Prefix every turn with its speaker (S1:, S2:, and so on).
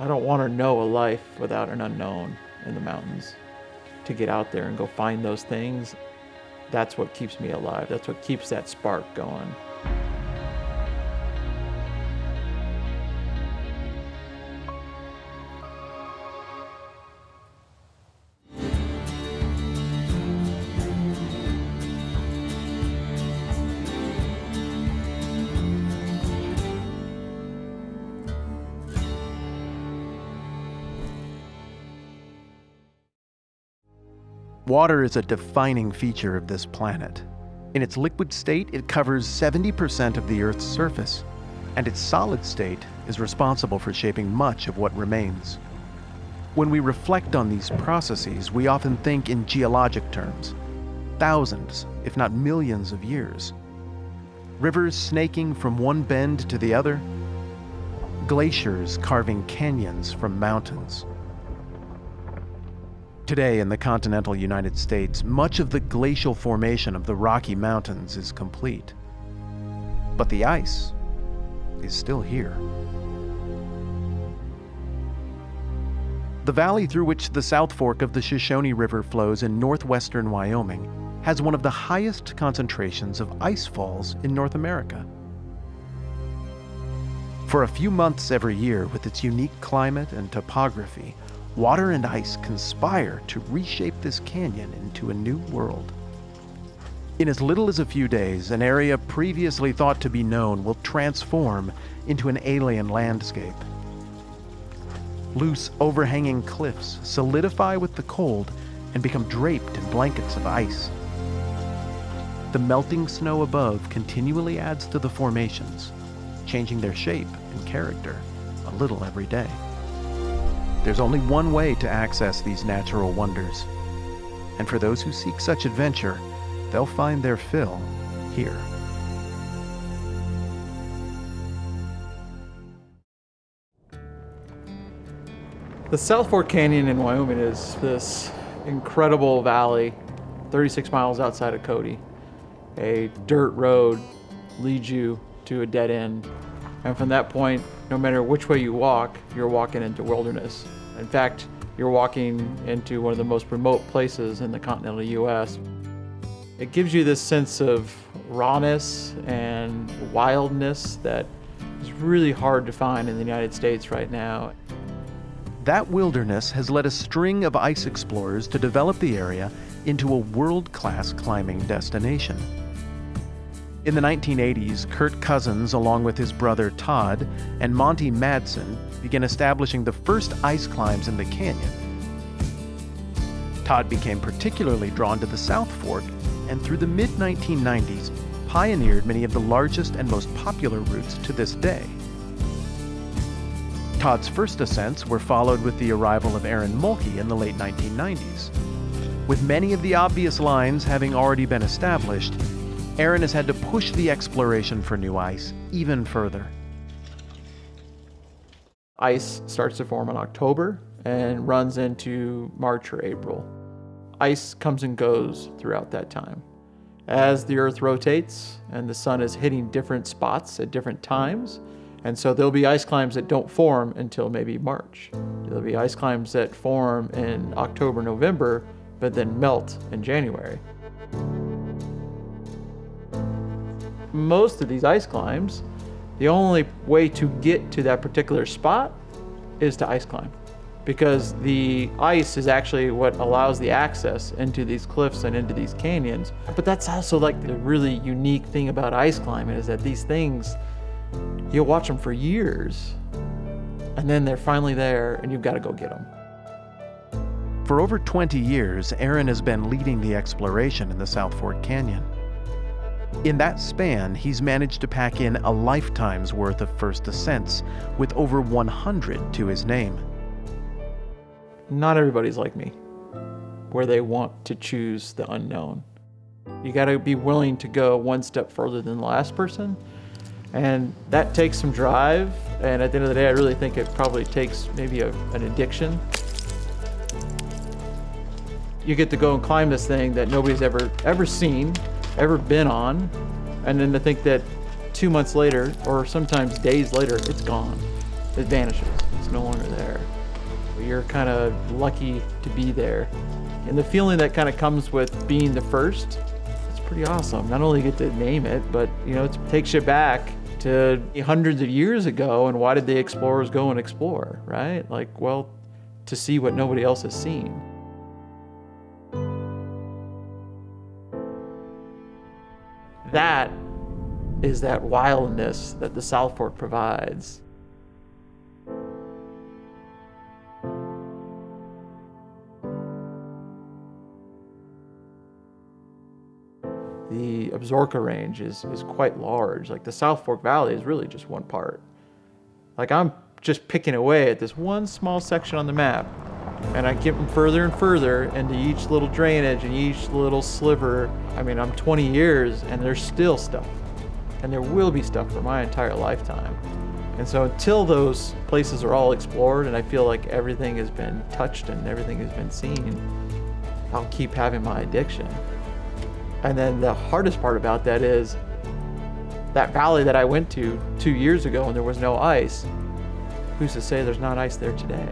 S1: I don't want to know a life without an unknown in the mountains. To get out there and go find those things, that's what keeps me alive. That's what keeps that spark going.
S2: Water is a defining feature of this planet. In its liquid state, it covers 70% of the Earth's surface, and its solid state is responsible for shaping much of what remains. When we reflect on these processes, we often think in geologic terms thousands, if not millions of years. Rivers snaking from one bend to the other, glaciers carving canyons from mountains. Today in the continental United States, much of the glacial formation of the Rocky Mountains is complete. But the ice is still here. The valley through which the South Fork of the Shoshone River flows in northwestern Wyoming has one of the highest concentrations of ice falls in North America. For a few months every year, with its unique climate and topography, water and ice conspire to reshape this canyon into a new world. In as little as a few days, an area previously thought to be known will transform into an alien landscape. Loose, overhanging cliffs solidify with the cold and become draped in blankets of ice. The melting snow above continually adds to the formations, changing their shape and character a little every day. There's only one way to access these natural wonders. And for those who seek such adventure, they'll find their fill here.
S1: The South Fork Canyon in Wyoming is this incredible valley, 36 miles outside of Cody. A dirt road leads you to a dead end. And from that point, no matter which way you walk, you're walking into wilderness. In fact, you're walking into one of the most remote places in the continental US. It gives you this sense of rawness and wildness that is really hard to find in the United States right now.
S2: That wilderness has led a string of ice explorers to develop the area into a world-class climbing destination. In the 1980s, Kurt Cousins, along with his brother Todd, and Monty Madsen, began establishing the first ice climbs in the canyon. Todd became particularly drawn to the South Fork and through the mid 1990s pioneered many of the largest and most popular routes to this day. Todd's first ascents were followed with the arrival of Aaron Mulkey in the late 1990s. With many of the obvious lines having already been established, Aaron has had to push the exploration for new ice even further.
S1: Ice starts to form in October and runs into March or April. Ice comes and goes throughout that time. As the Earth rotates and the sun is hitting different spots at different times, and so there'll be ice climbs that don't form until maybe March. There'll be ice climbs that form in October, November, but then melt in January. Most of these ice climbs the only way to get to that particular spot is to ice climb because the ice is actually what allows the access into these cliffs and into these canyons. But that's also like the really unique thing about ice climbing is that these things, you'll watch them for years and then they're finally there and you've got to go get them.
S2: For over 20 years, Aaron has been leading the exploration in the South Fork Canyon. In that span, he's managed to pack in a lifetime's worth of first ascents, with over 100 to his name.
S1: Not everybody's like me, where they want to choose the unknown. You got to be willing to go one step further than the last person, and that takes some drive. And at the end of the day, I really think it probably takes maybe a, an addiction. You get to go and climb this thing that nobody's ever ever seen, ever been on, and then to think that two months later, or sometimes days later, it's gone. it vanishes. It's no longer there. You're kind of lucky to be there. And the feeling that kind of comes with being the first, it's pretty awesome. Not only get to name it, but you know, it takes you back to hundreds of years ago and why did the explorers go and explore, right? Like, well, to see what nobody else has seen. That is that wildness that the South Fork provides. The Absaroka Range is, is quite large. Like the South Fork Valley is really just one part. Like I'm just picking away at this one small section on the map and I get them further and further into each little drainage and each little sliver. I mean, I'm 20 years and there's still stuff. And there will be stuff for my entire lifetime. And so until those places are all explored and I feel like everything has been touched and everything has been seen, I'll keep having my addiction. And then the hardest part about that is that valley that I went to two years ago and there was no ice. Who's to say there's not ice there today?